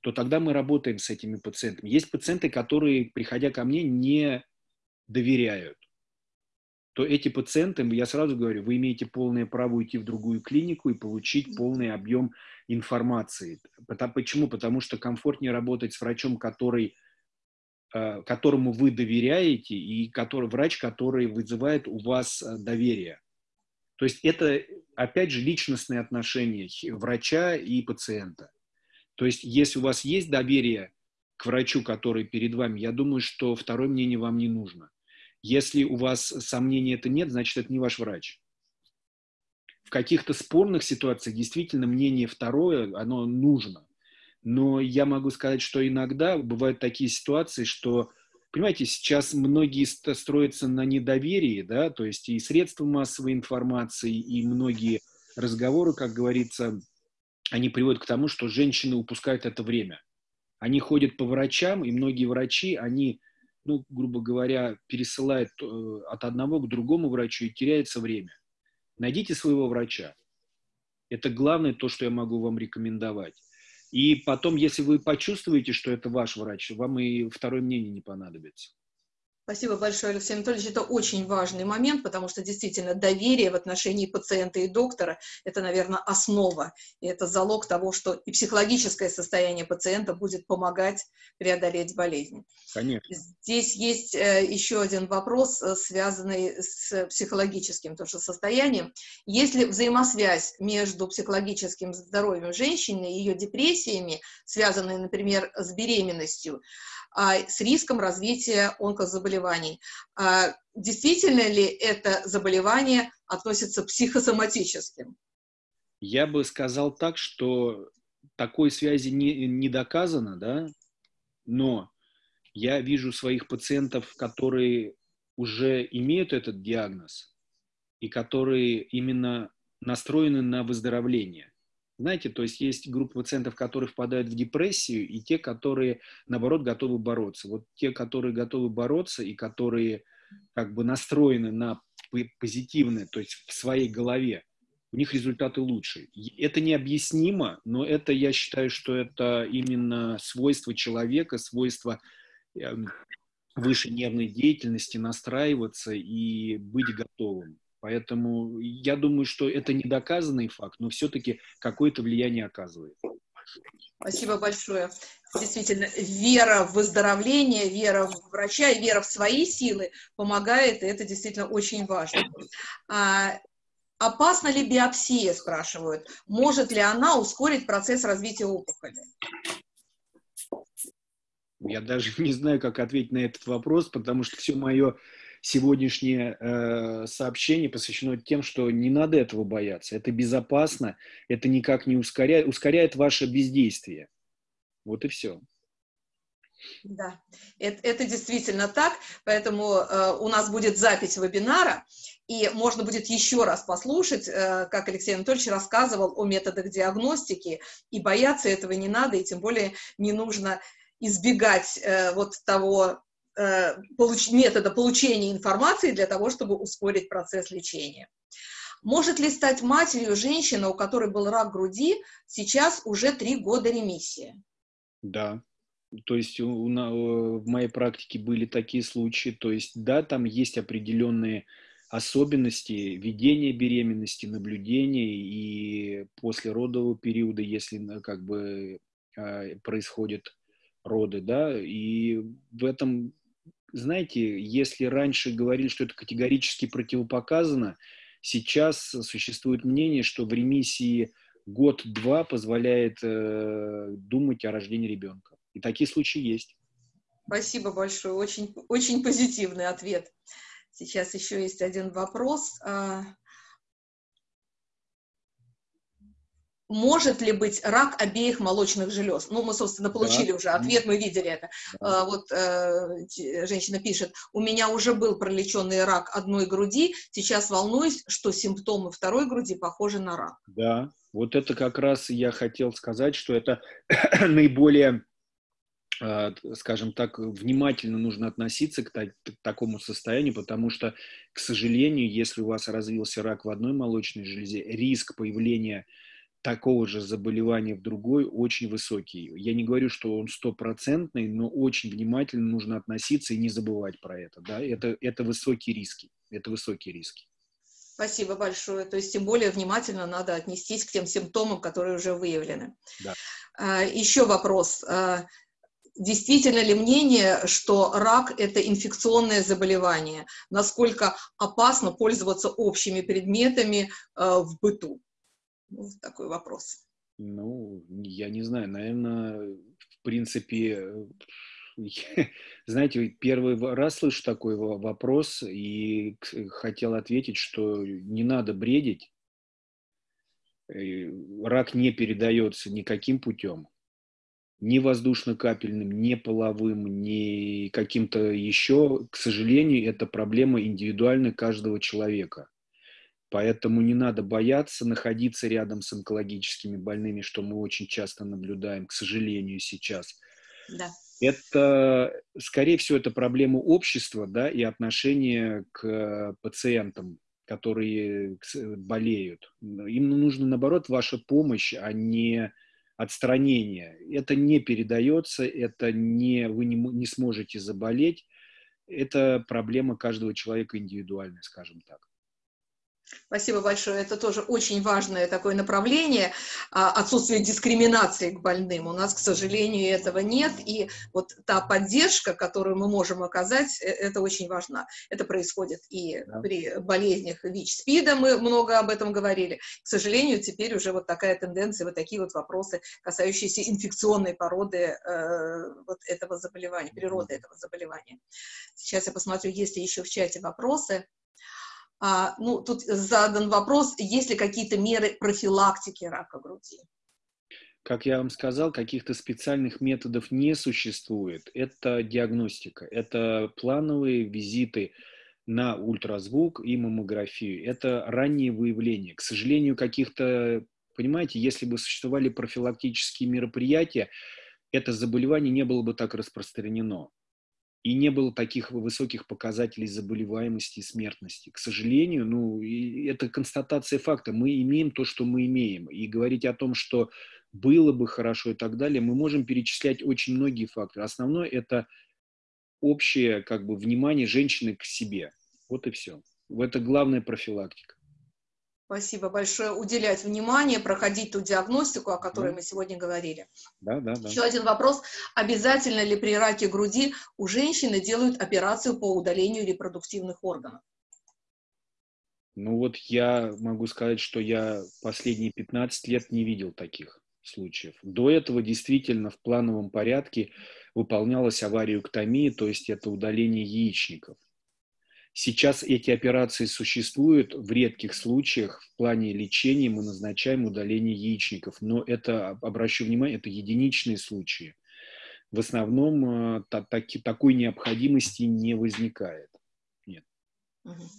то тогда мы работаем с этими пациентами. Есть пациенты, которые, приходя ко мне, не доверяют то эти пациенты, я сразу говорю, вы имеете полное право уйти в другую клинику и получить полный объем информации. Почему? Потому что комфортнее работать с врачом, который, э, которому вы доверяете, и который, врач, который вызывает у вас э, доверие. То есть это, опять же, личностные отношения врача и пациента. То есть если у вас есть доверие к врачу, который перед вами, я думаю, что второе мнение вам не нужно. Если у вас сомнений это нет, значит, это не ваш врач. В каких-то спорных ситуациях действительно мнение второе, оно нужно. Но я могу сказать, что иногда бывают такие ситуации, что, понимаете, сейчас многие строятся на недоверии, да, то есть и средства массовой информации, и многие разговоры, как говорится, они приводят к тому, что женщины упускают это время. Они ходят по врачам, и многие врачи, они ну, грубо говоря, пересылает э, от одного к другому врачу и теряется время. Найдите своего врача. Это главное то, что я могу вам рекомендовать. И потом, если вы почувствуете, что это ваш врач, вам и второе мнение не понадобится. Спасибо большое, Алексей Анатольевич. Это очень важный момент, потому что действительно доверие в отношении пациента и доктора – это, наверное, основа. И это залог того, что и психологическое состояние пациента будет помогать преодолеть болезнь. Конечно. Здесь есть э, еще один вопрос, э, связанный с психологическим тоже состоянием. Есть ли взаимосвязь между психологическим здоровьем женщины и ее депрессиями, связанные, например, с беременностью, с риском развития онкозаболеваний. А, действительно ли это заболевание относится к психосоматическим? Я бы сказал так, что такой связи не, не доказано, да, но я вижу своих пациентов, которые уже имеют этот диагноз и которые именно настроены на выздоровление. Знаете, то есть есть группа пациентов, которые впадают в депрессию, и те, которые, наоборот, готовы бороться. Вот те, которые готовы бороться и которые как бы настроены на позитивное, то есть в своей голове, у них результаты лучше. Это необъяснимо, но это, я считаю, что это именно свойство человека, свойство эм, выше нервной деятельности, настраиваться и быть готовым. Поэтому я думаю, что это недоказанный факт, но все-таки какое-то влияние оказывает. Спасибо большое. Действительно, вера в выздоровление, вера в врача и вера в свои силы помогает, и это действительно очень важно. А, опасна ли биопсия, спрашивают. Может ли она ускорить процесс развития опухоли? Я даже не знаю, как ответить на этот вопрос, потому что все мое сегодняшнее э, сообщение посвящено тем, что не надо этого бояться. Это безопасно, это никак не ускоряет, ускоряет ваше бездействие. Вот и все. Да, это, это действительно так, поэтому э, у нас будет запись вебинара, и можно будет еще раз послушать, э, как Алексей Анатольевич рассказывал о методах диагностики, и бояться этого не надо, и тем более не нужно избегать э, вот того получ, метода получения информации для того, чтобы ускорить процесс лечения. Может ли стать матерью женщина, у которой был рак груди, сейчас уже три года ремиссия? Да, то есть у, у, в моей практике были такие случаи, то есть да, там есть определенные особенности ведения беременности, наблюдения и после родового периода, если как бы а, происходят роды, да, и в этом, знаете, если раньше говорили, что это категорически противопоказано, сейчас существует мнение, что в ремиссии год-два позволяет э, думать о рождении ребенка. И такие случаи есть. Спасибо большое, очень, очень позитивный ответ. Сейчас еще есть один вопрос. Может ли быть рак обеих молочных желез? Ну, мы, собственно, получили да. уже ответ, мы видели это. Да. Вот э, женщина пишет, у меня уже был пролеченный рак одной груди, сейчас волнуюсь, что симптомы второй груди похожи на рак. Да, вот это как раз я хотел сказать, что это наиболее э, скажем так, внимательно нужно относиться к, к такому состоянию, потому что, к сожалению, если у вас развился рак в одной молочной железе, риск появления такого же заболевания в другой очень высокий. Я не говорю, что он стопроцентный, но очень внимательно нужно относиться и не забывать про это. Да? Это, это высокие риски. Это высокие риски. Спасибо большое. То есть тем более внимательно надо отнестись к тем симптомам, которые уже выявлены. Да. А, еще вопрос. А, действительно ли мнение, что рак – это инфекционное заболевание? Насколько опасно пользоваться общими предметами а, в быту? Ну, такой вопрос. Ну, я не знаю, наверное, в принципе, знаете, первый раз слышу такой вопрос и хотел ответить, что не надо бредить. Э, рак не передается никаким путем, ни воздушно-капельным, ни половым, ни каким-то еще. К сожалению, это проблема индивидуальная каждого человека. Поэтому не надо бояться находиться рядом с онкологическими больными, что мы очень часто наблюдаем, к сожалению, сейчас. Да. Это, скорее всего, это проблема общества да, и отношения к пациентам, которые болеют. Им нужно, наоборот, ваша помощь, а не отстранение. Это не передается, это не, вы не, не сможете заболеть. Это проблема каждого человека индивидуальная, скажем так. Спасибо большое. Это тоже очень важное такое направление, а, отсутствие дискриминации к больным. У нас, к сожалению, этого нет, и вот та поддержка, которую мы можем оказать, э, это очень важно. Это происходит и да. при болезнях ВИЧ-СПИДа, мы много об этом говорили. К сожалению, теперь уже вот такая тенденция, вот такие вот вопросы, касающиеся инфекционной породы э, вот этого заболевания, природы этого заболевания. Сейчас я посмотрю, есть ли еще в чате вопросы. А, ну, тут задан вопрос, есть ли какие-то меры профилактики рака груди? Как я вам сказал, каких-то специальных методов не существует. Это диагностика, это плановые визиты на ультразвук и маммографию. Это раннее выявление. К сожалению, каких-то, понимаете, если бы существовали профилактические мероприятия, это заболевание не было бы так распространено и не было таких высоких показателей заболеваемости и смертности. К сожалению, ну, это констатация факта. Мы имеем то, что мы имеем. И говорить о том, что было бы хорошо и так далее, мы можем перечислять очень многие факторы. Основное – это общее как бы, внимание женщины к себе. Вот и все. Это главная профилактика. Спасибо большое. Уделять внимание, проходить ту диагностику, о которой да. мы сегодня говорили. Да, да, да. Еще один вопрос. Обязательно ли при раке груди у женщины делают операцию по удалению репродуктивных органов? Ну вот я могу сказать, что я последние 15 лет не видел таких случаев. До этого действительно в плановом порядке выполнялась авариоктомия, то есть это удаление яичников. Сейчас эти операции существуют в редких случаях. В плане лечения мы назначаем удаление яичников, но это, обращу внимание, это единичные случаи. В основном э, та, так, такой необходимости не возникает.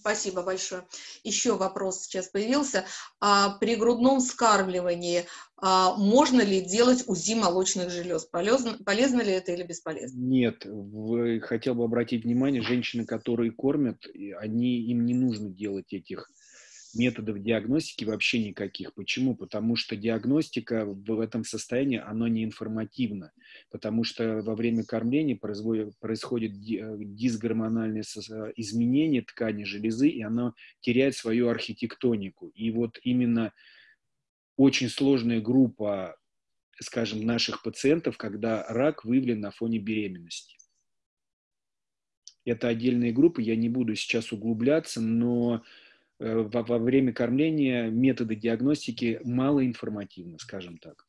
Спасибо большое. Еще вопрос сейчас появился. А при грудном скармливании а, можно ли делать УЗИ молочных желез? Полезно, полезно ли это или бесполезно? Нет. Вы, хотел бы обратить внимание, женщины, которые кормят, они, им не нужно делать этих методов диагностики вообще никаких. Почему? Потому что диагностика в этом состоянии, она не информативна. Потому что во время кормления происходит, э, дисгормональное изменение ткани железы, и она теряет свою архитектонику. И вот именно очень сложная группа, скажем, наших пациентов, когда рак выявлен на фоне беременности. Это отдельные группы, я не буду сейчас углубляться, но Э, во, во время кормления методы диагностики малоинформативны, скажем так.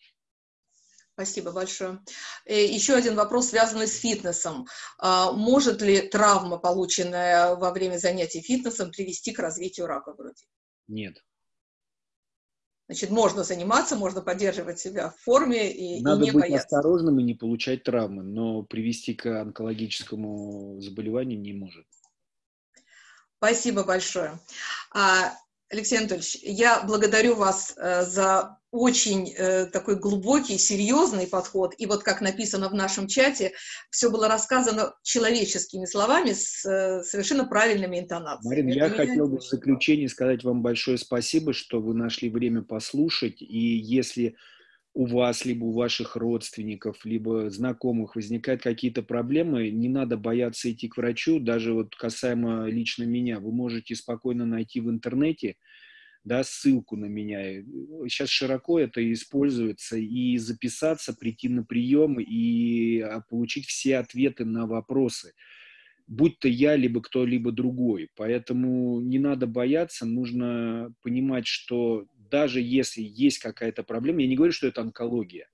Спасибо большое. Э, еще один вопрос, связанный с фитнесом. А, может ли травма, полученная во время занятий фитнесом, привести к развитию рака груди? Нет. Значит, можно заниматься, можно поддерживать себя в форме и, Надо и не быть бояться. осторожным и не получать травмы, но привести к онкологическому заболеванию не может. Спасибо большое. А, Алексей Анатольевич, я благодарю вас э, за очень э, такой глубокий, серьезный подход. И вот как написано в нашем чате, все было рассказано человеческими словами с э, совершенно правильными интонациями. Марина, я хотел бы в заключение сказать вам большое спасибо, что вы нашли время послушать. И если у вас, либо у ваших родственников, либо знакомых возникают какие-то проблемы, не надо бояться идти к врачу, даже вот касаемо лично меня, вы можете спокойно найти в интернете, да, ссылку на меня. Сейчас широко это используется, и записаться, прийти на прием и а, получить все ответы на вопросы будь то я, либо кто-либо другой. Поэтому не надо бояться, нужно понимать, что даже если есть какая-то проблема, я не говорю, что это онкология,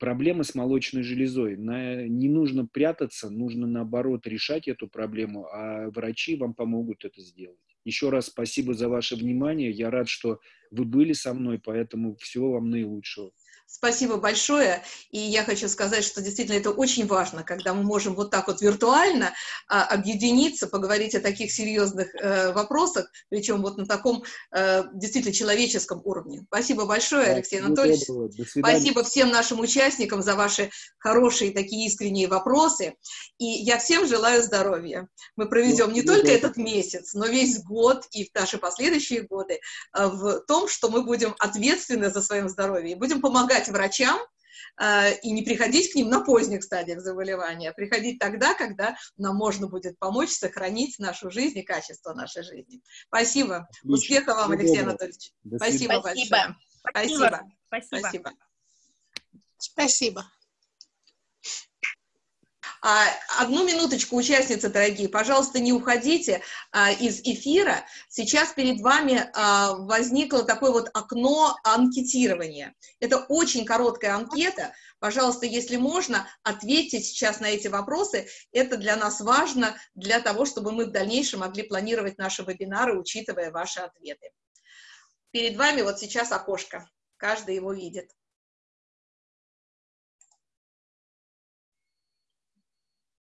проблема с молочной железой. На, не нужно прятаться, нужно наоборот решать эту проблему, а врачи вам помогут это сделать. Еще раз спасибо за ваше внимание. Я рад, что вы были со мной, поэтому всего вам наилучшего. Спасибо большое. И я хочу сказать, что действительно это очень важно, когда мы можем вот так вот виртуально а, объединиться, поговорить о таких серьезных э, вопросах, причем вот на таком э, действительно человеческом уровне. Спасибо большое, да, Алексей Анатольевич. Спасибо всем нашим участникам за ваши хорошие такие искренние вопросы. И я всем желаю здоровья. Мы проведем не только этот месяц, но весь год и наши последующие годы э, в том, что мы будем ответственны за свое здоровье и будем помогать помогать врачам э, и не приходить к ним на поздних стадиях заболевания, а приходить тогда, когда нам можно будет помочь сохранить нашу жизнь и качество нашей жизни. Спасибо. Отлично. Успехов вам, Алексей Анатольевич. Спасибо, Спасибо большое. Спасибо. Спасибо. Спасибо. Спасибо. А, одну минуточку, участницы дорогие, пожалуйста, не уходите а, из эфира. Сейчас перед вами а, возникло такое вот окно анкетирования. Это очень короткая анкета. Пожалуйста, если можно, ответьте сейчас на эти вопросы. Это для нас важно, для того, чтобы мы в дальнейшем могли планировать наши вебинары, учитывая ваши ответы. Перед вами вот сейчас окошко. Каждый его видит.